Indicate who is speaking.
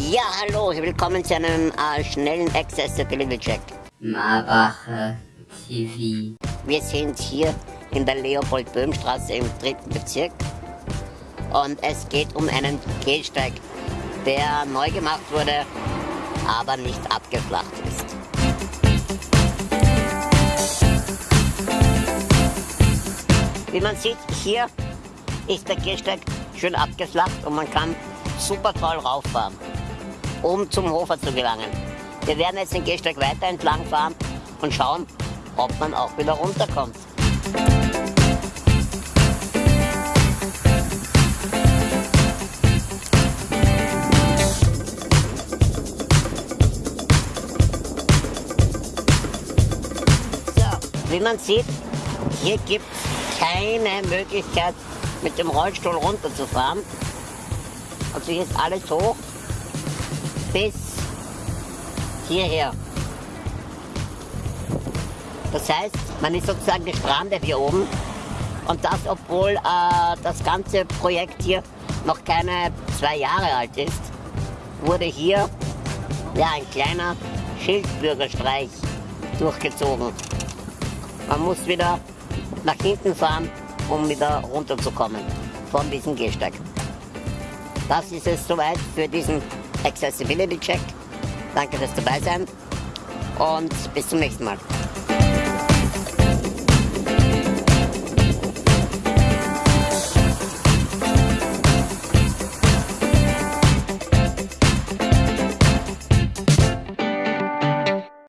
Speaker 1: Ja, hallo, willkommen zu einem äh, schnellen Accessibility Check.
Speaker 2: Marbacher TV.
Speaker 1: Wir sind hier in der Leopold-Böhm-Straße im dritten Bezirk und es geht um einen Gehsteig, der neu gemacht wurde, aber nicht abgeflacht ist. Wie man sieht, hier ist der Gehsteig schön abgeflacht und man kann super toll rauffahren, um zum Hofer zu gelangen. Wir werden jetzt den Gehsteig weiter entlang fahren und schauen, ob man auch wieder runterkommt. So, wie man sieht, hier gibt es keine Möglichkeit, mit dem Rollstuhl runterzufahren. Also hier ist alles hoch bis hierher. Das heißt, man ist sozusagen gestrandet hier oben. Und das, obwohl äh, das ganze Projekt hier noch keine zwei Jahre alt ist, wurde hier ja, ein kleiner Schildbürgerstreich durchgezogen. Man muss wieder nach hinten fahren, um wieder runterzukommen von diesem Gehsteig. Das ist es soweit für diesen Accessibility Check. Danke fürs dabei sein und bis zum nächsten Mal.